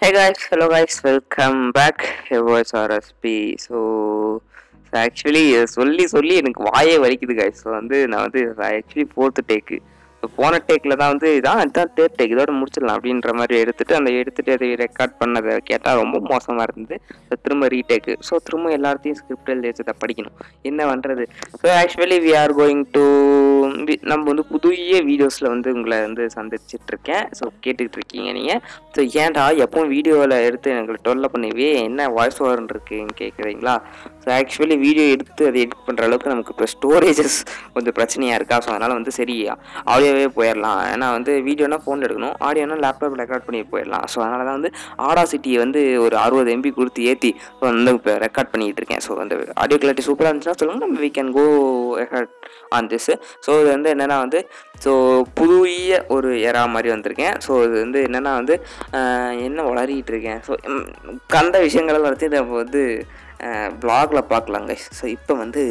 Hey guys, hello guys, welcome back. Here was RSP. So, actually சொல்லி சொல்லி எனக்கு வாயே வலிக்குது கைஸ் ஸோ வந்து நான் வந்து ஆக்சுவலி ஃபோர்த்து டேக்கு போன டேக்கில் தான் வந்து இதான் இதுதான் தேர்ட் டேக் இதோட முடிச்சிடலாம் அப்படின்ற மாதிரி எடுத்துகிட்டு அந்த எடுத்துகிட்டு அதை ரெக்கார்ட் பண்ணதை கேட்டால் ரொம்ப மோசமாக இருந்தது. ஸோ திரும்ப ரீடேக்கு ஸோ திரும்ப எல்லாத்தையும் ஸ்கிரிப்ட் எழுதி வச்சதை படிக்கணும். என்ன பண்ணுறது so actually we are going to நம்ம வந்து புதிய வீடியோஸில் வந்து உங்களை வந்து சந்திச்சிட்ருக்கேன். ஸோ கேட்டுக்கிட்டு இருக்கீங்க நீங்கள் ஸோ ஏன்டா எப்பவும் வீடியோவில் எடுத்து எங்களை டொல்ல பண்ணிவே என்ன வாய்ஸ் ஓவர்னு இருக்குன்னு கேட்குறீங்களா ஸோ ஆக்சுவலி வீடியோ எடுத்து அதை எடிட் பண்ணுற அளவுக்கு நமக்கு இப்போ ஸ்டோரேஜஸ் கொஞ்சம் பிரச்சனையாக இருக்கா? ஸோ அதனால் வந்து சரியா சரி ஆடியோவே போயிடலாம் ஏன்னா வந்து வீடியோனா ஃபோனில் எடுக்கணும். ஆடியோனா லேப்டாப் ரெக்கார்ட் பண்ணி போயிடலாம் ஸோ அதனால தான் வந்து ஆடா சிட்டியை வந்து ஒரு அறுபது எம்பி கொடுத்து ஏற்றி ஸோ வந்து இப்போ ரெக்கார்ட் பண்ணிகிட்டு இருக்கேன். ஸோ அந்த ஆடியோ கிளாரிட்டி சூப்பராக இருந்துச்சுன்னா சொல்லுங்கள் நம்ம we can go ahead on this so இது வந்து என்னென்னா வந்து ஸோ புதிய ஒரு எரா மாதிரி வந்திருக்கேன். ஸோ இது வந்து என்னென்னா வந்து என்ன வளரிகிட்டு இருக்கேன். ஸோ கண்ட விஷயங்களை வளர்த்து நம்ம வந்து ப்ளாகில் பார்க்கலாங்க ஸோ இப்போ வந்து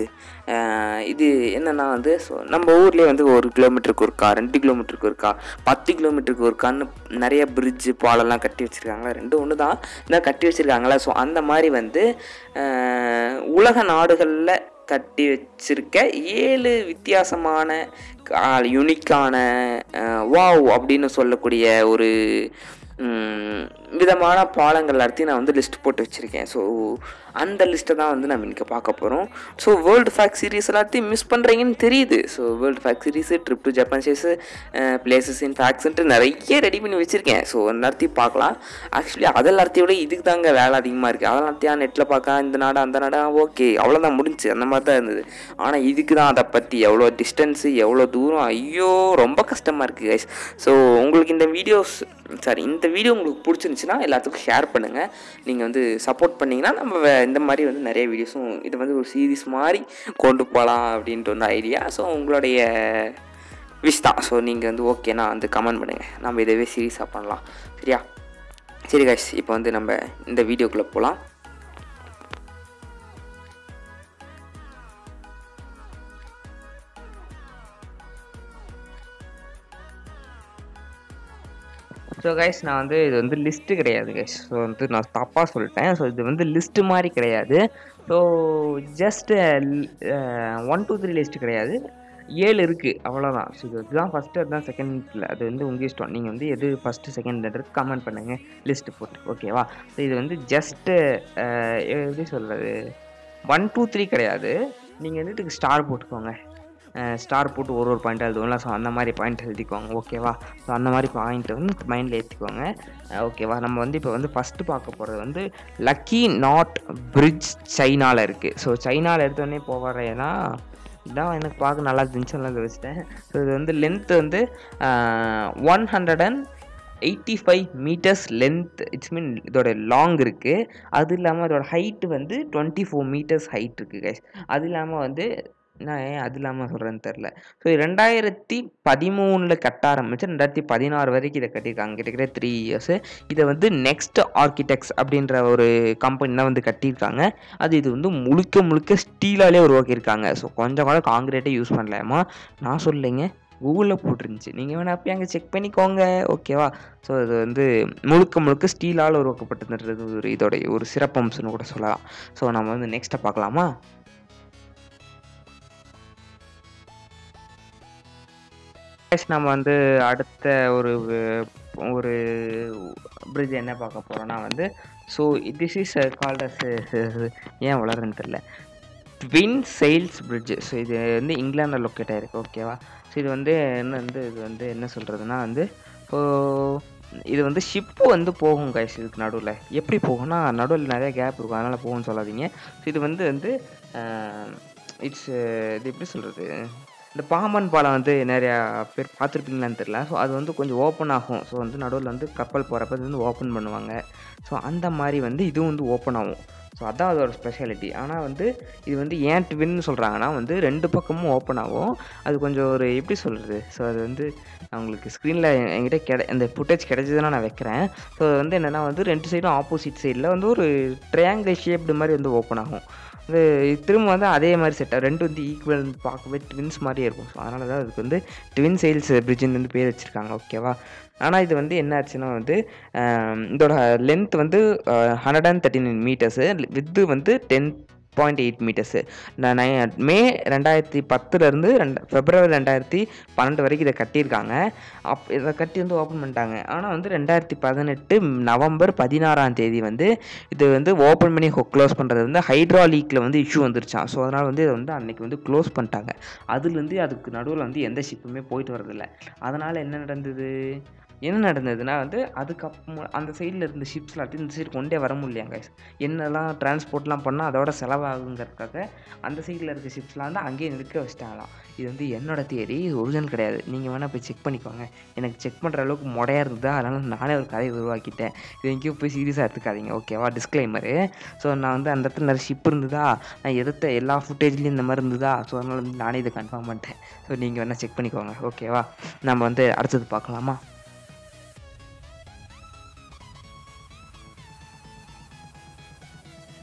இது என்னென்னா வந்து ஸோ நம்ம ஊர்லேயே வந்து ஒரு கிலோமீட்டருக்கு ஒருக்கா ரெண்டு கிலோமீட்டருக்கு இருக்கா பத்து கிலோமீட்டருக்கு இருக்கான்னு நிறைய பிரிட்ஜு பாலெல்லாம் கட்டி வச்சுருக்காங்களா? ரெண்டு ஒன்று தான் இதான் கட்டி வச்சுருக்காங்களா? ஸோ அந்த மாதிரி வந்து உலக நாடுகளில் கட்டி வச்சிருக்க ஏழு வித்தியாசமான யூனிக்கான வாவ் அப்படின்னு சொல்லக்கூடிய ஒரு விதமான பாலங்கள் எல்லாத்தையும் நான் வந்து லிஸ்ட் போட்டு வச்சுருக்கேன். ஸோ அந்த லிஸ்ட்டை தான் வந்து நம்ம இன்றைக்கி பார்க்க போகிறோம் ஸோ வேர்ல்டு ஃபேக்ட் சீரிஸ் எல்லாத்தையும் மிஸ் பண்ணுறீங்கன்னு தெரியுது. So world fact series trip to Japan cheese places in ஃபேக்ட்ஸ்ன்ட்டு நிறைய ரெடி பண்ணி வச்சுருக்கேன். ஸோ எல்லாத்தையும் பார்க்கலாம். ஆக்சுவலி அது எல்லாத்தையும் விட இதுக்கு தாங்க வேலை அதிகமாக இருக்குது அதெல்லாத்தையும் நெட்டில் பார்க்க இந்த நாடு அந்த நாடு ஓகே அவ்வளோதான் முடிஞ்சு. அந்த மாதிரி தான் இருந்தது. ஆனால் இதுக்கு தான் அதை பற்றி எவ்வளோ டிஸ்டன்ஸு எவ்வளோ தூரம் ஐயோ ரொம்ப கஷ்டமாக இருக்குது கைஸ் ஸோ உங்களுக்கு இந்த வீடியோஸ் சாரி இந்த வீடியோ உங்களுக்கு பிடிச்சிருந்துச்சுன்னா எல்லாத்துக்கும் ஷேர் பண்ணுங்கள் நீங்கள் வந்து சப்போர்ட் பண்ணிங்கன்னா நம்ம இந்த மாதிரி வந்து நிறைய வீடியோஸும் இது வந்து ஒரு சீரீஸ் மாதிரி கொண்டு போகலாம் அப்படின்ட்டு வந்து ஐடியா ஸோ உங்களுடைய விஷ் தான். ஸோ நீங்கள் வந்து ஓகேனா வந்து கமெண்ட் பண்ணுங்கள் நம்ம இதவே சீரியஸாக பண்ணலாம். சரியா? சரி கைஸ் இப்போ வந்து நம்ம இந்த வீடியோக்குள்ளே போகலாம் ஸோ கைஸ் நான் வந்து இது வந்து லிஸ்ட்டு கிடையாது கைஸ் ஸோ வந்து நான் தப்பாக சொல்லிட்டேன். ஸோ இது வந்து லிஸ்ட்டு மாதிரி கிடையாது. So just one two three list கிடையாது. ஏழு இருக்குது அவ்வளோதான் ஸோ இது இதுதான் ஃபஸ்ட்டு அதுதான் செகண்டில் அது வந்து உங்கள் இஷ்டம். நீங்கள் வந்து எது ஃபஸ்ட்டு செகண்ட்ன்றது கமெண்ட் பண்ணுங்கள் லிஸ்ட்டு போட்டு ஓகேவா ஸோ இது வந்து ஜஸ்ட்டு uh, எப்படி சொல்கிறது ஒன் டூ த்ரீ கிடையாது. நீங்கள் வந்துட்டு ஸ்டார் போட்டுக்கோங்க. ஸ்டார் போட்டு ஒரு ஒரு பாயிண்ட் எழுதுவோம்ல. ஸோ அந்த மாதிரி பாயிண்ட் எழுதிக்குவாங்க ஓகேவா ஸோ அந்த மாதிரி பாயிண்ட் வந்து மைண்டில் ஏற்றிக்கோங்க ஓகேவா நம்ம வந்து இப்போ வந்து ஃபஸ்ட்டு பார்க்க போகிறது வந்து லக்கி நாட் பிரிட்ஜ் சைனாவில் இருக்குது ஸோ சைனாவில் எடுத்தோடனே போகிறேன்னா இதான் எனக்கு பார்க்க நல்லா இருந்துச்சு நல்லா வச்சுட்டேன். ஸோ இது வந்து லென்த்து வந்து one hundred and eighty five meters length it's mean இதோட லாங் இருக்குது அது இல்லாமல் அதோட ஹைட்டு வந்து டுவெண்ட்டி ஃபோர் மீட்டர்ஸ் ஹைட் இருக்குது கைஸ் அது இல்லாமல் வந்து நான் ஏன் அது இல்லாமல் சொல்கிறேன்னு தெரில ஸோ ரெண்டாயிரத்தி பதிமூணில் கட்ட ஆரம்பித்து ரெண்டாயிரத்தி பதினாறு வரைக்கும் இதை கட்டியிருக்காங்க. கிட்டத்தட்ட த்ரீ இயர்ஸு இதை வந்து நெக்ஸ்ட் ஆர்கிடெக்ட்ஸ் அப்படின்ற ஒரு கம்பெனி தான் வந்து கட்டியிருக்காங்க. அது இது வந்து முழுக்க முழுக்க ஸ்டீலாலே உருவாக்கியிருக்காங்க. ஸோ கொஞ்சம் கூட காங்கிரீட்டே யூஸ் பண்ணலாமா நான் சொல்லிங்க கூகுளில் போட்டிருந்துச்சு. நீங்கள் வேணால் போய் அங்கே செக் பண்ணிக்கோங்க. ஓகேவா ஸோ இது வந்து முழுக்க முழுக்க ஸ்டீலால் உருவாக்கப்பட்டதுன்றது ஒரு இதோடைய ஒரு சிறப்பம்சம்னு கூட சொல்லலாம். ஸோ நம்ம வந்து நெக்ஸ்ட்டை பார்க்கலாமா? நம்ம வந்து அடுத்த ஒரு ஒரு பிரிட்ஜ் என்ன பார்க்க போகிறோம்னா வந்து so this is called as ஏன் வளருன்னு தெரில ட்வின் செயில்ஸ் பிரிட்ஜ் ஸோ இது வந்து இங்கிலாண்டில் லொக்கேட் ஆகிருக்கு ஓகேவா ஸோ இது வந்து என்ன வந்து இது வந்து என்ன சொல்கிறதுனா வந்து இப்போ இது வந்து ஷிப்பு வந்து போகும் கைஸ் இதுக்கு நடுவில். எப்படி போகும்னா நடுவில் நிறைய கேப் இருக்கும் அதனால் போகும்னு சொல்லாதீங்க. ஸோ இது வந்து வந்து uh, இட்ஸ் uh, இது எப்படி சொல்கிறது இந்த பாம்பன் பாலம் வந்து நிறையா பேர் பார்த்துருப்பீங்களான்னு தெரில ஸோ அது வந்து கொஞ்சம் ஓப்பன் ஆகும். ஸோ வந்து நடுவில் வந்து கப்பல் போகிறப்ப இது வந்து ஓப்பன் பண்ணுவாங்க. ஸோ அந்த மாதிரி வந்து இதுவும் வந்து ஓப்பன் ஆகும். ஸோ அதான் அதோட ஸ்பெஷாலிட்டி ஆனால் வந்து இது வந்து ஏன் ட்வின்னு சொல்கிறாங்கன்னா வந்து ரெண்டு பக்கமும் ஓப்பன் ஆகும். அது கொஞ்சம் ஒரு எப்படி சொல்கிறது ஸோ அது வந்து அவங்களுக்கு ஸ்க்ரீனில் என்கிட்ட கிட அந்த ஃபுட்டேஜ் கிடைச்சதுன்னா நான் வைக்கிறேன். ஸோ அது வந்து என்னென்னா வந்து ரெண்டு சைடும் ஆப்போசிட் சைடில் வந்து ஒரு ட்ரையாங்கிள் ஷேப்டு மாதிரி வந்து ஓப்பன் ஆகும். வந்து திரும்ப வந்து அதே மாதிரி செட்டாக ரெண்டு வந்து ஈக்குவல் பார்க்கவே ட்வின்ஸ் மாதிரியே இருக்கும். ஸோ அதனால தான் அதுக்கு வந்து ட்வின் சைல்ஸ் பிரிட்ஜின்னு வந்து பேர் வச்சுருக்காங்க. ஓகேவா ஆனால் இது வந்து என்ன ஆச்சுன்னா வந்து இதோட லென்த் வந்து hundred and thirty nine metres width வந்து டென் பாயிண்ட் எயிட் மீட்டர்ஸு நை மே ரெண்டாயிரத்தி பத்துலேருந்து ரெண்டு ஃபெப்ரவரி ரெண்டாயிரத்தி பன்னெண்டு வரைக்கும் இதை கட்டியிருக்காங்க. அப் இதை கட்டி வந்து ஓப்பன் பண்ணிட்டாங்க. ஆனால் வந்து ரெண்டாயிரத்தி பதினெட்டு நவம்பர் பதினாறாம் தேதி வந்து இது வந்து ஓப்பன் பண்ணி க்ளோஸ் பண்ணுறது வந்து ஹைட்ராலிக்கில் வந்து இஷ்யூ வந்துருச்சான் ஸோ அதனால் வந்து இதை வந்து அன்றைக்கி வந்து க்ளோஸ் பண்ணிட்டாங்க. அதுலேருந்து அதுக்கு நடுவில் வந்து எந்த ஷிப்புமே போயிட்டு வரதில்லை அதனால் என்ன நடந்தது? என்ன நடந்ததுன்னா வந்து அதுக்கப்புறம் அந்த சைடில் இருந்த ஷிப்ஸ் எல்லாத்தையும் இந்த சைடு கொண்டே வர முடியலையாங்க என்னெல்லாம் டிரான்ஸ்போர்ட்லாம் பண்ணால் அதோட செலவாகுங்கிறதுக்காக அந்த சைடில் இருக்க ஷிப்ஸ்லாம் வந்து அங்கேயே நிற்க வச்சிட்டாங்களாம். இது வந்து என்னோட தியரி இது ஒரிஜினல் கிடையாது. நீங்கள் வேணால் போய் செக் பண்ணிக்கோங்க. எனக்கு செக் பண்ணுற அளவுக்கு முடையாக இருந்ததா அதனால் நானே ஒரு கதையை உருவாக்கிட்டேன். இது எங்கேயும் போய் சீரியஸாக எடுத்துக்காதீங்க ஓகேவா டிஸ்க்ளைமரு ஸோ நான் வந்து அந்த இடத்துல நிறைய ஷிப் இருந்ததா? நான் எடுத்த எல்லா ஃபுட்டேஜ்லேயும் இந்த மாதிரி இருந்ததா? ஸோ அதனால் வந்து நானே இதை கன்ஃபார்ம் பண்ணிட்டேன். ஸோ நீங்கள் வேணால் செக் பண்ணிக்கோங்க ஓகேவா நம்ம வந்து அடுத்தது பார்க்கலாமா?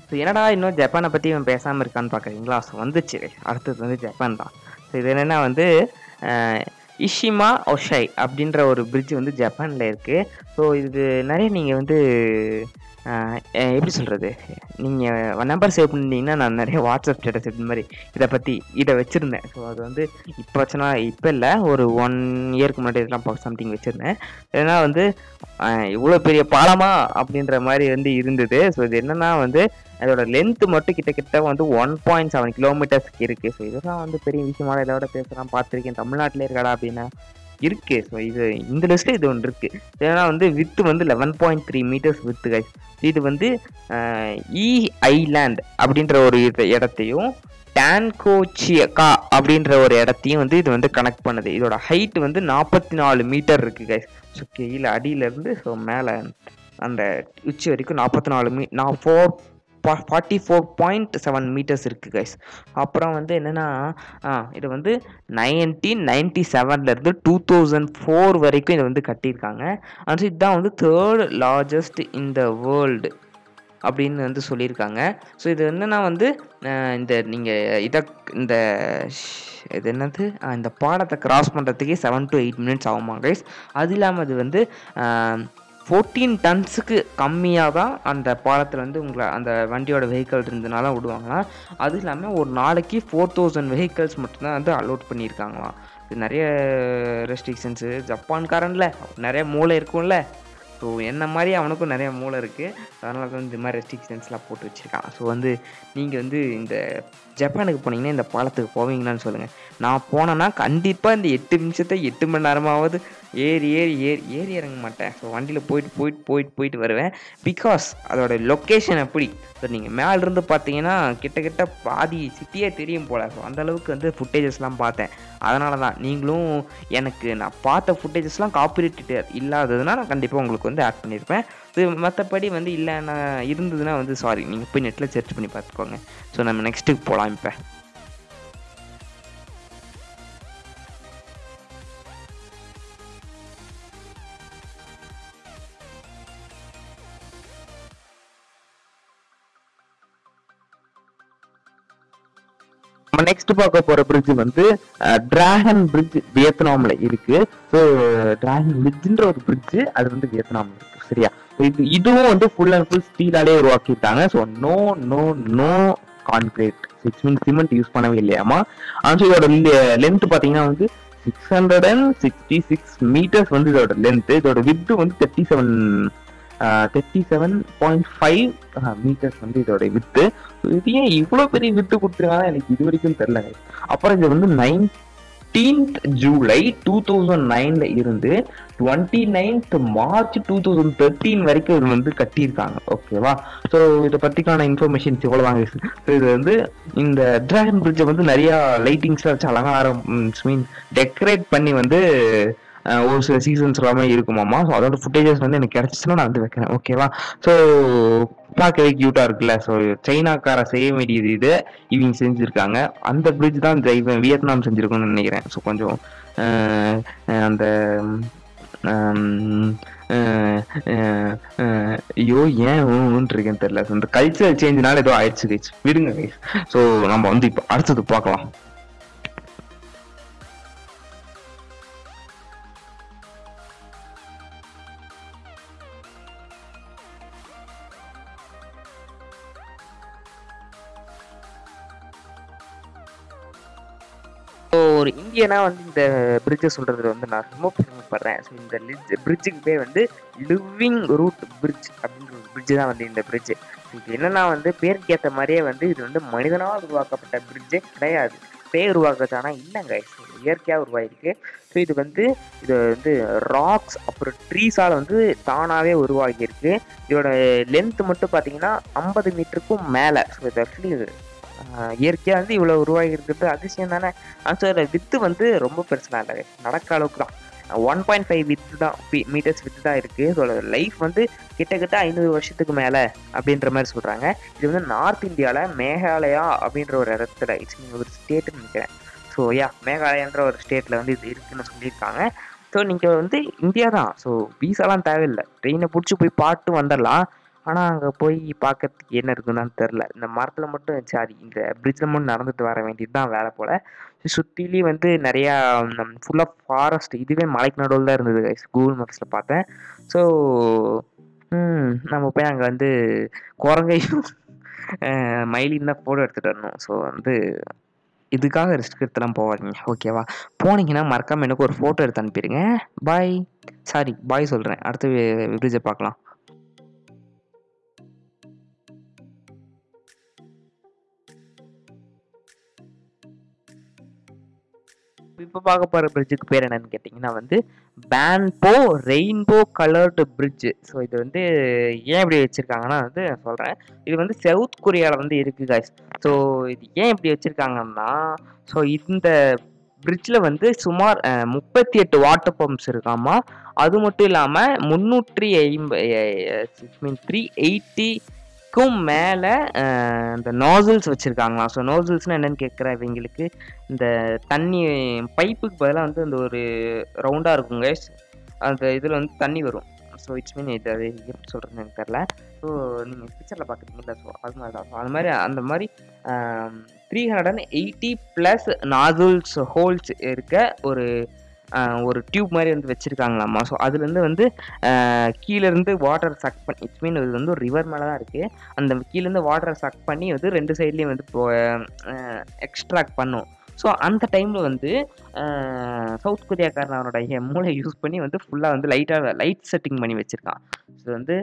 ஸோ என்னடா இன்னும் ஜப்பானை பற்றி இவன் பேசாமல் இருக்கான்னு பார்க்குறீங்களா ஸோ வந்துச்சு. அடுத்தது வந்து ஜப்பான் தான். ஸோ இது என்னென்னா வந்து இஷிமா ஒஷை அப்படின்ற ஒரு பிரிட்ஜ் வந்து ஜப்பானில் இருக்குது ஸோ இது நிறைய நீங்கள் வந்து எப்படி சொல்கிறது நீங்கள் நம்பர் சேவ் பண்ணிட்டீங்கன்னா நான் நிறைய வாட்ஸ்அப் ஸ்டேட்டஸ் இந்த மாதிரி இதை பற்றி இதை வச்சுருந்தேன். ஸோ அது வந்து இப்போ வச்சுனா இப்போ இல்லை ஒரு ஒன் இயருக்கு முன்னாடி இதெல்லாம் சம்திங் வச்சுருந்தேன். ஏன்னா வந்து இவ்வளோ பெரிய பாலமா அப்படின்ற மாதிரி வந்து இருந்தது. ஸோ இது என்னென்னா வந்து அதோட லென்த் மட்டும் கிட்டத்தட்ட வந்து ஒன் பாயிண்ட் செவன் கிலோமீட்டர்ஸ்க்கு இருக்குது ஸோ இதெல்லாம் வந்து பெரிய விஷயமான இதோட பேசலாம் பார்த்துருக்கேன். தமிழ்நாட்டிலே இருக்கடா அப்படின்னா. இருக்கு. ஸோ இது இந்த லிஸ்ட்டில் இது ஒன்று இருக்குது ஏன்னா வந்து வித்து வந்து eleven point three meters width guys இது வந்து இ ஐலாண்ட் e அப்படின்ற ஒரு இடத்தையும் டான்கோச்சியக்கா அப்படின்ற ஒரு இடத்தையும் வந்து இது வந்து கனெக்ட் பண்ணுது. இதோட ஹைட் வந்து நாற்பத்தி நாலு மீட்டர் இருக்குது கைஸ் ஸோ கீழே அடியிலேருந்து ஸோ மேலே அந்த உச்சி வரைக்கும் நாற்பத்தி நாலு மீ நான் four forty four point seven meters இருக்குது கைஸ் அப்புறம் வந்து என்னென்னா இது வந்து நைன்டீன் நைன்டி செவன்லேருந்து டூ தௌசண்ட் ஃபோர் வரைக்கும் இதை வந்து கட்டியிருக்காங்க. அண்ட் இதுதான் வந்து third largest in the world அப்படின்னு வந்து சொல்லியிருக்காங்க. ஸோ இது என்னென்னா வந்து இந்த நீங்கள் இதை இந்த ஷ்- இது என்னது? இந்த பாடத்தை கிராஸ் பண்ணுறதுக்கே செவன் டு எயிட் மினிட்ஸ் ஆகுமா கைஸ் அது இல்லாமல் அது வந்து ஃபோர்டீன் டன்ஸுக்கு கம்மியாக தான் அந்த பாலத்தில் வந்து உங்களை அந்த வண்டியோட வெஹிக்கிள் இருந்ததுனால விடுவாங்களாம் அது இல்லாமல் ஒரு நாளைக்கு ஃபோர் தௌசண்ட் வெஹிக்கிள்ஸ் மட்டும்தான் வந்து அலோட் பண்ணியிருக்காங்களாம். இது நிறைய ரெஸ்ட்ரிக்ஷன்ஸு ஜப்பான்காரன்ல நிறைய மூளை இருக்கும்ல. ஸோ என்ன மாதிரி அவனுக்கும் நிறைய மூளை இருக்குது அதனால தான் இந்த மாதிரி ரெஸ்ட்ரிக்ஷன்ஸ்லாம் போட்டு வச்சுருக்கான் ஸோ வந்து நீங்கள் வந்து இந்த ஜப்பானுக்கு போனீங்கன்னா இந்த பாலத்துக்கு போவீங்களான்னு சொல்லுங்கள் நான் போனேன்னா கண்டிப்பாக இந்த எட்டு நிமிஷத்தை எட்டு மணி நேரமாவது ஏறி ஏறி ஏறி ஏறி இறங்க மாட்டேன். ஸோ வண்டியில் போயிட்டு போயிட்டு போயிட்டு போயிட்டு வருவேன். பிகாஸ் அதோட லொக்கேஷன் அப்படி ஸோ நீங்கள் மேலிருந்து பார்த்தீங்கன்னா கிட்டத்தட்ட பாதி சிட்டியே தெரியும் போல். ஸோ அந்தளவுக்கு வந்து ஃபுட்டேஜஸ்லாம் பார்த்தேன். அதனால தான் நீங்களும் எனக்கு நான் பார்த்த ஃபுட்டேஜஸ்லாம் காப்பிரைட்டு இல்லாததுன்னா நான் கண்டிப்பாக உங்களுக்கு வந்து ஆட் பண்ணியிருப்பேன் இது மற்றபடி வந்து இல்லை நான் இருந்ததுன்னா வந்து சாரி நீங்கள் போய் நெட்டில் சர்ச் பண்ணி பார்த்துக்கோங்க. ஸோ நம்ம நெக்ஸ்ட்டுக்கு போகலாம் இப்போ. நெக்ஸ்ட் பார்க்க போற பிரிட்ஜ் வந்து டிராகன் பிரிட்ஜ் வியட்நாம்ல இருக்கு. ஸோ டிராகன் பிரிட்ஜ்ன்ற ஒரு பிரிட்ஜ் அது வந்து வியட்நாம்ல இருக்கு. சரியா? இது இதுவும் வந்து ஃபுல் அண்ட் ஃபுல் ஸ்டீலாலே உருவாக்கிட்டாங்க so no no no concrete six mean cement use பண்ணவே இல்லையாமா ஆனால் இதோட லென்த் பார்த்தீங்கன்னா வந்து six hundred and sixty six meters வந்து இதோட லென்த் இதோட வித்து வந்து thirty seven thirty seven point five meters வந்து இதோட வித்து இது ஏன் இவ்வளோ பெரிய வித்து கொடுத்துருக்காங்க எனக்கு இது வரைக்கும் தெரியல அப்புறம் இது வந்து நைன்டீன்த் ஜூலை டூ தௌசண்ட் நைன்ல இருந்து twenty ninth March two thousand thirteen வரைக்கும் இது வந்து கட்டியிருக்காங்க. ஓகேவா ஸோ இதை பற்றிக்கான இன்ஃபர்மேஷன்ஸ் இவ்வளோ வாங்க ஸோ இது வந்து இந்த டிராகன் பிரிட்ஜை வந்து நிறையா லைட்டிங்ஸ்லாம் வச்சு அலங்காரம் மீன் டெக்கரேட் பண்ணி வந்து ஒரு சில சீசன்ஸ் எல்லாமே இருக்குமாமா ஸோ அதோட ஃபுட்டேஜஸ் வந்து எனக்கு கிடைச்சிச்சுன்னா நான் வந்து வைக்கிறேன். ஓகேவா ஸோ பார்க்கவே க்யூட்டாக இருக்குல்ல. ஸோ சைனாக்கார செய்ய வேண்டியது இது. இவங்க செஞ்சுருக்காங்க. அந்த பிரிட்ஜ் தான் இந்த வியட்நாம் செஞ்சுருக்கோன்னு நினைக்கிறேன். ஸோ கொஞ்சம் அந்த ஐயோ ஏன் ஊன்னு இருக்கேன்னு தெரியல. இந்த கல்ச்சரல் சேஞ்ச்னால ஏதோ ஆயிடுச்சு கைஸ் விடுங்க கைஸ் ஸோ நம்ம வந்து இப்போ அடுத்தது பார்க்கலாம். ஸோ ஒரு இந்தியனா வந்து இந்த பிரிட்ஜை சொல்கிறது வந்து நான் ரொம்ப பெருமைப்படுறேன். ஸோ இந்த பிரிட்ஜுக்கு பேர் வந்து லிவிங் ரூட் பிரிட்ஜ் அப்படின்ற ஒரு பிரிட்ஜ் தான் வந்து இந்த பிரிட்ஜு இது என்னன்னா வந்து பேருக்கு ஏற்ற மாதிரியே வந்து இது வந்து மனிதனால் உருவாக்கப்பட்ட பிரிட்ஜே கிடையாது. பேர் ஆனால் இல்லைங்க. இயற்கையாக உருவாயிருக்கு. ஸோ இது வந்து இது வந்து ராக்ஸ் அப்புறம் ட்ரீஸால் வந்து தானாகவே உருவாகியிருக்கு. இதோட லென்த் மட்டும் பார்த்தீங்கன்னா ஐம்பது மீட்டருக்கும் மேலே. ஸோ இது ஆக்சுவலி இயற்கையாக வந்து இவ்வளோ உருவாகியிருக்கிறது அதிசயம் தானே? அதோட வித்து வந்து ரொம்ப பெருசுலாம் இல்லை. நடக்க அளவுக்கு தான். ஒன் பாயிண்ட் ஃபைவ் வித்து தான் மீட்டர்ஸ் வித்து தான் இருக்குது இதோட லைஃப் வந்து கிட்டத்தட்ட ஐநூறு வருஷத்துக்கு மேலே அப்படின்ற மாதிரி சொல்கிறாங்க இது வந்து நார்த் இந்தியாவில் மேகாலயா அப்படின்ற ஒரு இடத்துல இட்ஸ் ஒரு ஸ்டேட்டுன்னு நினைக்கிறேன். ஸோ யா மேகாலயான்ற ஒரு ஸ்டேட்டில் வந்து இது இருக்குன்னு சொல்லியிருக்காங்க. ஸோ நீங்கள் வந்து இந்தியா தான். ஸோ வீசாலாம் தேவையில்லை. ட்ரெயினை பிடிச்சி போய் பாட்டு வந்துடலாம் ஆனால் அங்கே போய் பார்க்கறதுக்கு என்ன இருக்குன்னு தெரில இந்த மரத்தில் மட்டும் சாரி இந்த பிரிட்ஜில் மட்டும் நடந்துட்டு வர வேண்டியது தான் வேலை போல். சுற்றிலையும் வந்து நிறையா ஃபுல்லாக ஃபாரஸ்ட் இதுவே மலைக்கு நடுவில் தான் இருந்தது கூகுள் மேப்ஸில் பார்த்தேன். ஸோ நம்ம போய் அங்கே வந்து குரங்கையும் மயிலின் தான் ஃபோட்டோ எடுத்துகிட்டு வரணும். ஸோ வந்து இதுக்காக ரிஸ்க் எடுத்துலாம் போவாதீங்க ஓகேவா போனீங்கன்னா மறக்காமல் எனக்கு ஒரு ஃபோட்டோ எடுத்து அனுப்பிடுங்க. பாய் சாரி பாய் சொல்கிறேன் அடுத்து பிரிட்ஜை பார்க்கலாம். இப்போ பார்க்க போகிற பிரிட்ஜுக்கு பேர் என்னன்னு கேட்டிங்கன்னா வந்து பேன்போ ரெயின்போ கலர்டு பிரிட்ஜு ஸோ இது வந்து ஏன் இப்படி வச்சுருக்காங்கன்னா வந்து சொல்கிறேன் இது வந்து சவுத் கொரியாவில் வந்து இருக்குது காய்ஸ் ஸோ இது ஏன் இப்படி வச்சுருக்காங்கன்னா ஸோ இந்த பிரிட்ஜில் வந்து சுமார் முப்பத்தி எட்டு வாட்டர் பம்ப்ஸ் இருக்காமா அது மட்டும் இல்லாமல் முந்நூற்றி ஐம்ப மீன் த்ரீ எயிட்டி எயிட்டிக்கும் மேலே இந்த நோசல்ஸ் வச்சுருக்காங்களாம் ஸோ நோசல்ஸ்னால் என்னென்னு கேட்குற இவங்களுக்கு? இந்த தண்ணி பைப்புக்கு பதிலாக வந்து அந்த ஒரு ரவுண்டாக இருக்குங்க அந்த இதில் வந்து தண்ணி வரும். ஸோ இட்ஸ் மீன் இது அது எப்படி சொல்கிறதுன்னு எனக்கு தெரில ஸோ நீங்கள் பிக்சரில் பார்க்குறீங்களா ஸோ அது மாதிரி தான். ஸோ அது மாதிரி அந்த மாதிரி three hundred and eighty plus நாதுல்ஸ் holes இருக்க ஒரு ஒரு டியூப் மாதிரி வந்து வச்சுருக்காங்களாம்மா ஸோ அதுலேருந்து வந்து கீழேருந்து வாட்டர் சக் பண்ணி இட்ஸ் மீன் இது வந்து ஒரு ரிவர் மேலே தான் இருக்குது அந்த கீழேருந்து வாட்டரை சக் பண்ணி வந்து ரெண்டு சைட்லேயும் வந்து எக்ஸ்ட்ராக்ட் பண்ணும். ஸோ அந்த டைமில் வந்து சவுத் கொரியாக்காரன் அவனோட மூளை யூஸ் பண்ணி வந்து ஃபுல்லாக வந்து லைட்டாக லைட் செட்டிங் பண்ணி வச்சுருக்கான். ஸோ வந்து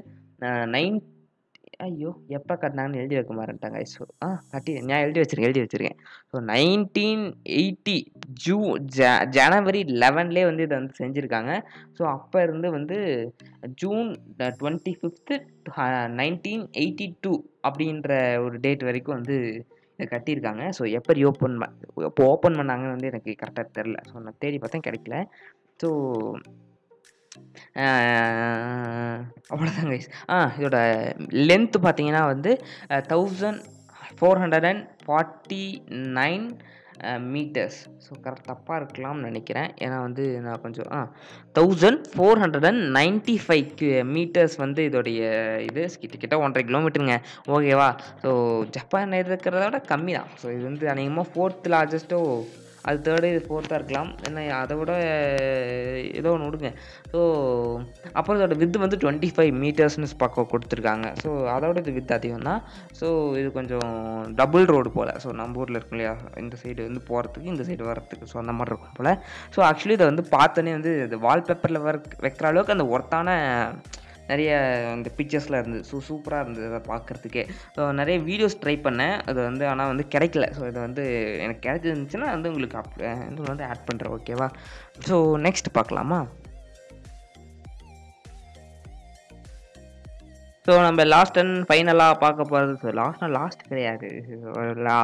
நைன் ஐயோ எப்போ கட்டினாங்கன்னு எழுதி வைக்க மாட்டேன்ட்டாங்க. ஸோ ஆ கட்டி நான் எழுதி வச்சிருக்கேன் எழுதி வச்சுருக்கேன். ஸோ நைன்டீன் எயிட்டி ஜூ ஜ ஜனவரி லெவன்லேயே வந்து இதை வந்து செஞ்சுருக்காங்க. ஸோ அப்போ இருந்து வந்து June twenty fifth nineteen eighty two அப்படின்ற ஒரு டேட் வரைக்கும் வந்து இதை கட்டியிருக்காங்க. ஸோ எப்போ ரீஓப்பன் எப்போ ஓப்பன் பண்ணாங்கன்னு வந்து எனக்கு கரெக்டாக தெரில ஸோ நான் தேடி பார்த்தேன் கிடைக்கல. ஸோ அவ்வளோதான் கைஸ் ஆ இதோட லென்த்து பார்த்தீங்கன்னா வந்து thousand four hundred and forty nine meters so correct தப்பாக இருக்கலாம்னு நினைக்கிறேன். ஏன்னா வந்து நான் கொஞ்சம் ஆ thousand four hundred and ninety five meters வந்து இதோடைய இது கிட்டத்தட்ட ஒன்றரை கிலோமீட்டருங்க ஓகேவா ஸோ ஜப்பான் இருக்கிறத விட கம்மி தான் ஸோ இது வந்து அநேகமாக ஃபோர்த் லார்ஜஸ்ட்டோ அது தேர்டு இது ஃபோர்த்தாக இருக்கலாம். என்ன அதை விட ஏதோ ஒன்று விடுங்க. ஸோ அப்புறம் இதோட வித்து வந்து டுவெண்ட்டி ஃபைவ் மீட்டர்ஸ்னு பக்கம் கொடுத்துருக்காங்க. ஸோ அதோட இது வித் அதிகம் தான் ஸோ இது கொஞ்சம் டபுள் ரோடு போல். ஸோ நம்ம ஊரில் இருக்கும் இல்லையா? இந்த சைடு வந்து போகிறதுக்கு இந்த சைடு வரத்துக்கு ஸோ அந்த மாதிரி இருக்கும் போல். ஸோ ஆக்சுவலி இதை வந்து பார்த்தோன்னே வந்து இந்த வால்பேப்பரில் வர வைக்கிற அளவுக்கு அந்த ஒர்த்தான நிறைய இந்த பிக்சர்ஸ்லாம் இருந்தது ஸோ சூப்பராக இருந்தது அதை பார்க்குறதுக்கே. ஸோ நிறைய வீடியோஸ் ட்ரை பண்ணேன். அது வந்து ஆனால் வந்து கிடைக்கல. ஸோ இது வந்து எனக்கு கிடைச்சிருந்துச்சுன்னா வந்து உங்களுக்கு அப் வந்து ஆட் பண்ணுறேன் ஓகேவா ஸோ நெக்ஸ்ட் பார்க்கலாமா? ஸோ நம்ம லாஸ்ட் அண்ட் ஃபைனலாக பார்க்க போகிறது ஸோ லாஸ்ட்னா லாஸ்ட் கிடையாது. லா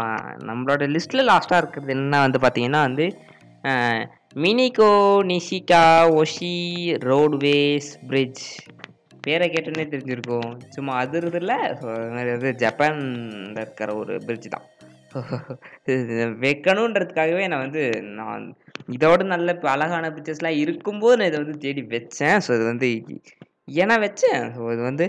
நம்மளோட லிஸ்ட்டில் லாஸ்ட்டாக இருக்கிறது என்ன வந்து பார்த்தீங்கன்னா வந்து மினிகோ நிஷிகா ஒஷி ரோட்வேஸ் பிரிட்ஜ் பேரை கேட்டோன்னே தெரிஞ்சிருக்கும். சும்மா அதிர்றதில்ல ஸோ அது மாதிரி வந்து ஜப்பானில் இருக்கிற ஒரு பிரிட்ஜ் தான். வைக்கணுன்றதுக்காகவே நான் வந்து நான் இதோட நல்ல இப்போ அழகான பிக்சர்ஸ்லாம் இருக்கும்போது நான் இதை வந்து தேடி வச்சேன். ஸோ இது வந்து ஏன்னா வச்சேன் ஸோ இது வந்து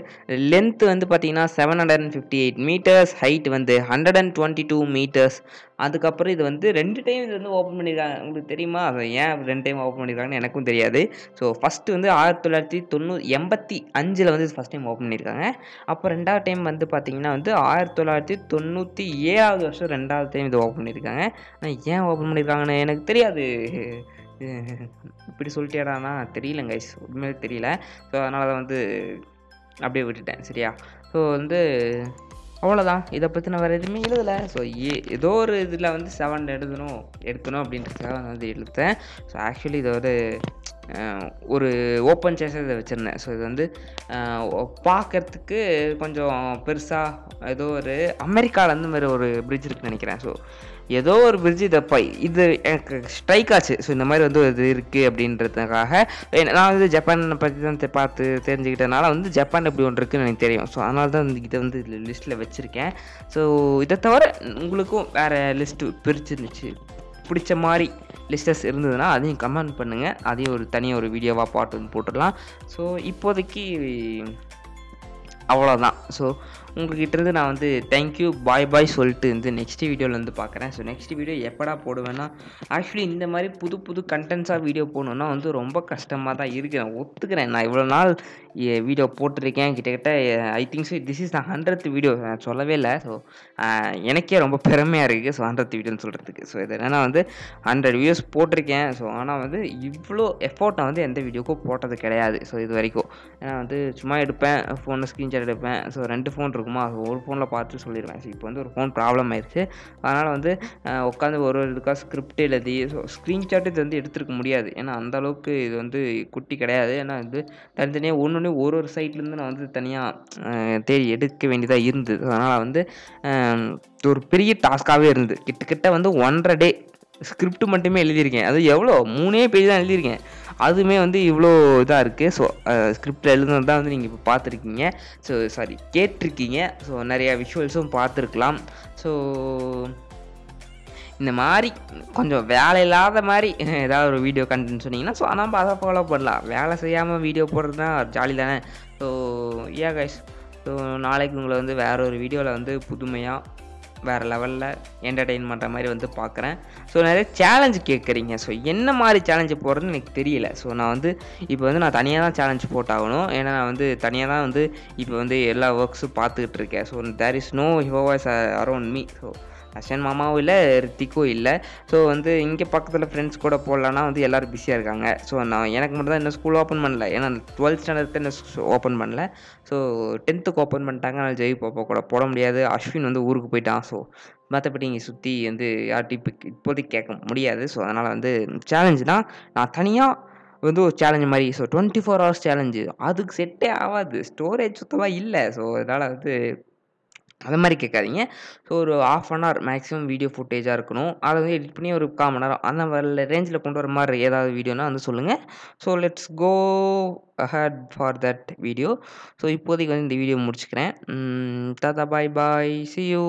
லென்த்து வந்து பார்த்தீங்கன்னா seven hundred and fifty eight meters height வந்து hundred and twenty two meters அதுக்கப்புறம் இது வந்து ரெண்டு டைம் இது வந்து ஓப்பன் பண்ணியிருக்காங்க உங்களுக்கு தெரியுமா? அது ஏன் ரெண்டு டைம் ஓப்பன் பண்ணியிருக்காங்கன்னு எனக்கும் தெரியாது. ஸோ ஃபஸ்ட்டு வந்து ஆயிரத்தி தொள்ளாயிரத்தி தொண்ணூறு எண்பத்தி அஞ்சில் வந்து ஃபஸ்ட் டைம் ஓப்பன் பண்ணியிருக்காங்க அப்போ ரெண்டாவது டைம் வந்து பார்த்தீங்கன்னா வந்து ஆயிரத்தி தொள்ளாயிரத்தி தொண்ணூற்றி ஏழாவது வருஷம் ரெண்டாவது டைம் இது ஓப்பன் பண்ணியிருக்காங்க ஆனால் ஏன் ஓப்பன் பண்ணியிருக்காங்கன்னு எனக்கு தெரியாது. இப்படி சொல்லிட்டேடானா? தெரியலங்க கைஸ் தெரியல. ஸோ அதனால் தான் வந்து அப்படியே விட்டுட்டேன். சரியா? ஸோ வந்து அவ்வளோதான் இதை பற்றி நான் வேறு எதுவுமே எழுதலை. ஸோ ஏ ஏதோ ஒரு இதில் வந்து செவன் எழுதணும் எடுக்கணும் அப்படின்றதுக்காக நான் வந்து எழுத்தேன் ஸோ ஆக்சுவலி இதை வந்து ஒரு ஓப்பன் சேஸை இதை வச்சுருந்தேன். ஸோ இது வந்து பார்க்கறதுக்கு கொஞ்சம் பெருசாக ஏதோ ஒரு அமெரிக்காவில் அந்த மாதிரி ஒரு பிரிட்ஜ் இருக்குன்னு நினைக்கிறேன். ஸோ ஏதோ ஒரு பிரிட்ஜ் இதை பை இது எனக்கு ஸ்ட்ரைக் ஆச்சு. ஸோ இந்த மாதிரி வந்து இது இருக்குது அப்படின்றதுக்காக நான் வந்து ஜப்பானை பற்றி தான் தெ- பார்த்து தெரிஞ்சுக்கிட்டனால வந்து ஜப்பான் இப்படி ஒன்று இருக்குன்னு எனக்கு தெரியும். ஸோ அதனால தான் வந்து இதை வந்து லிஸ்ட்டில் வச்சுருக்கேன். ஸோ இதை தவிர உங்களுக்கும் வேறு லிஸ்ட்டு பிரிச்சிருந்துச்சு. பிடிச்ச மாதிரி லிஸ்டஸ் இருந்ததுன்னா அதையும் கமெண்ட் பண்ணுங்கள் அதையும் ஒரு தனியாக ஒரு வீடியோவாக பாட்டு வந்து போட்டுடலாம். ஸோ இப்போதைக்கு அவ்வளோதான் ஸோ உங்கள்கிட்ட இருந்து நான் வந்து தேங்க்யூ பாய் பாய் சொல்லிட்டு வந்து நெக்ஸ்ட் வீடியோவில் வந்து பார்க்குறேன் ஸோ நெக்ஸ்ட் வீடியோ எப்படா போடுவேன்னா ஆக்சுவலி இந்த மாதிரி புது புது கண்டென்ட்ஸாக வீடியோ போடணுன்னா வந்து ரொம்ப கஷ்டமாக தான் இருக்கிறேன் நான் ஒத்துக்கிறேன். நான் இவ்வளோ நாள் வீடியோ போட்டிருக்கேன். கிட்டத்தட்ட I think so this is the hundredth video நான் சொல்லவே இல்லை. ஸோ எனக்கே ரொம்ப பெருமையாக இருக்குது ஸோ ஹண்ட்ரத் வீடியோன்னு சொல்கிறதுக்கு ஸோ இது என்னென்னா வந்து ஹண்ட்ரட் வீடியோஸ் போட்டிருக்கேன். ஸோ ஆனால் வந்து இவ்வளோ எஃபோர்ட் நான் வந்து எந்த வீடியோக்கும் போட்டது கிடையாது. ஸோ இது வரைக்கும். ஏன்னா வந்து சும்மா எடுப்பேன் ஃபோனில் ஸ்க்ரீன்ஷாட் எடுப்பேன். ஸோ ரெண்டு ஃபோன் இருக்குமா? ஒரு ஃபோனில் பார்த்து சொல்லிடுவேன் ஸோ இப்போ வந்து ஒரு ஃபோன் ப்ராப்ளம் ஆயிடுச்சு. அதனால் வந்து உட்காந்து ஒரு ஒரு இதுக்காக ஸ்கிரிப்ட் எழுதி ஸோ ஸ்க்ரீன்ஷாட் இது வந்து எடுத்துருக்க முடியாது. ஏன்னா அந்தளவுக்கு இது வந்து குட்டி கிடையாது. ஏன்னா இது தனித்தனியாக ஒன்று ஒன்று ஒரு ஒரு சைட்லேருந்து நான் வந்து தனியாக தேடி எடுக்க வேண்டியதாக இருந்தது. அதனால் வந்து ஒரு பெரிய டாஸ்க்காகவே இருந்தது. கிட்டத்தட்ட வந்து ஒன்றரை டே ஸ்கிரிப்ட் மட்டுமே எழுதியிருக்கேன். அது எவ்வளோ? மூணே பேஜ் தான் எழுதியிருக்கேன். அதுவுமே வந்து இவ்வளோ இதாக இருக்குது ஸோ ஸ்கிரிப்டில் எழுதுனது தான் வந்து நீங்கள் இப்போ பார்த்துருக்கீங்க ஸோ சாரி கேட்டிருக்கீங்க. ஸோ நிறையா விஷுவல்ஸும் பார்த்துருக்கலாம் ஸோ இந்த மாதிரி கொஞ்சம் வேலை இல்லாத மாதிரி ஏதாவது ஒரு வீடியோ கண்டென்ட் சொன்னீங்கன்னா ஸோ நம்ம அதை ஃபாலோ பண்ணலாம். வேலை செய்யாமல் வீடியோ போடுறது தான் ஜாலி தானே. ஸோ ஏ கைஸ் ஸோ நாளைக்கு உங்களை வந்து வேற ஒரு வீடியோவில் வந்து புதுமையாக வேறு லெவலில் என்டர்டெயின் பண்ணுற மாதிரி வந்து பார்க்குறேன் ஸோ நிறைய சேலஞ்சு கேட்குறீங்க ஸோ என்ன மாதிரி சேலஞ்சு போடுறதுன்னு எனக்கு தெரியல. ஸோ நான் வந்து இப்போ வந்து நான் தனியாக தான் சேலஞ்சு போட்டாகணும். ஏன்னா நான் வந்து தனியாக தான் வந்து இப்போ வந்து எல்லா ஒர்க்ஸும் பார்த்துக்கிட்டு இருக்கேன். ஸோ தேர் இஸ் நோ ஹிவோவாஸ் அரௌண்ட் மீ ஸோ அஷன் மாமாவும் இல்லை ரித்திக்கும் இல்லை. ஸோ வந்து இங்கே பக்கத்தில் ஃப்ரெண்ட்ஸ் கூட போடலான்னா வந்து எல்லோரும் பிஸியாக இருக்காங்க. ஸோ நான் எனக்கு மட்டும் தான் இன்னும் ஸ்கூல் ஓப்பன் பண்ணல. ஏன்னா டுவெல்த் ஸ்டாண்டர்ட் இன்னும் ஓப்பன் பண்ணல. ஸோ டென்த்துக்கு ஓப்பன் பண்ணிட்டாங்க. அதனால் ஜெய் பாப்பா கூட போட முடியாது. அஸ்வின் வந்து ஊருக்கு போயிட்டான். ஸோ மற்றபடி இங்கே சுற்றி வந்து யார்ட்டையும் இப்போ இப்போதைக்கு கேட்க முடியாது. ஸோ அதனால் வந்து சேலஞ்சுனால் நான் தனியாக வந்து ஒரு சேலஞ்சு மாதிரி. So twenty four hours challenge அதுக்கு செட்டே ஆகாது. ஸ்டோரேஜ் சுத்தமாக இல்லை. ஸோ அதனால் வந்து அது மாதிரி கேட்காதீங்க. ஸோ ஒரு half an hour maximum video ஃபுட்டேஜாக இருக்கணும். அதை வந்து எடிட் பண்ணி ஒரு கால் மணி நேரம் அந்த மாதிரி ரேஞ்சில் கொண்டு வர மாதிரி ஏதாவது வீடியோனா வந்து சொல்லுங்கள் so let's go ahead for that video so இப்போதைக்கு வந்து இந்த வீடியோ முடிச்சுக்கிறேன். தாத்தா பாய் பாய் சி யூ